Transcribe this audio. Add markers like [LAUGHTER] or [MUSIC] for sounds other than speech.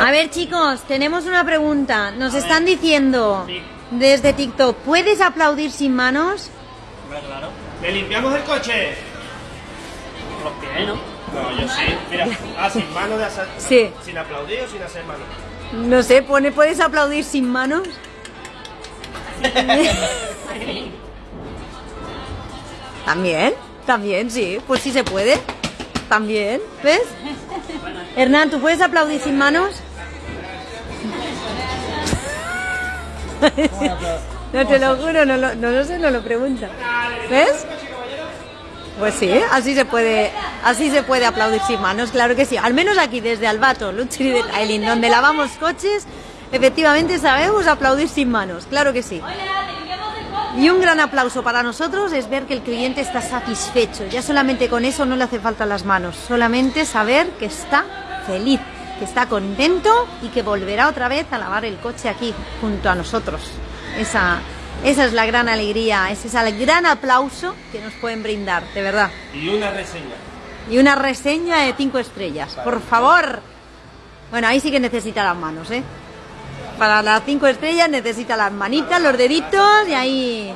A ver chicos, tenemos una pregunta. Nos están diciendo desde TikTok, ¿puedes aplaudir sin manos? Claro. ¿Le limpiamos el coche? Los pies, ¿no? No, yo sí. Mira, ah, sin manos de hacer... Sí. Sin aplaudir o sin hacer manos. No sé, pone, ¿puedes aplaudir sin manos? [LAUGHS] También, también, sí. Pues sí se puede. También, ¿ves? Hernán, ¿tú puedes aplaudir sin manos? [LAUGHS] No te lo juro, no lo, no lo sé, no lo pregunta. ¿Ves? Pues sí, así se puede, así se puede aplaudir sin manos, claro que sí. Al menos aquí desde Albato, Luxury Detailing, donde lavamos coches, efectivamente sabemos aplaudir sin manos, claro que sí. Y un gran aplauso para nosotros es ver que el cliente está satisfecho. Ya solamente con eso no le hace falta las manos, solamente saber que está feliz, que está contento y que volverá otra vez a lavar el coche aquí junto a nosotros. Esa, esa es la gran alegría, ese es el gran aplauso que nos pueden brindar, de verdad. Y una reseña. Y una reseña de cinco estrellas, por favor. Bueno, ahí sí que necesita las manos, ¿eh? Para las cinco estrellas necesita las manitas, los deditos y ahí...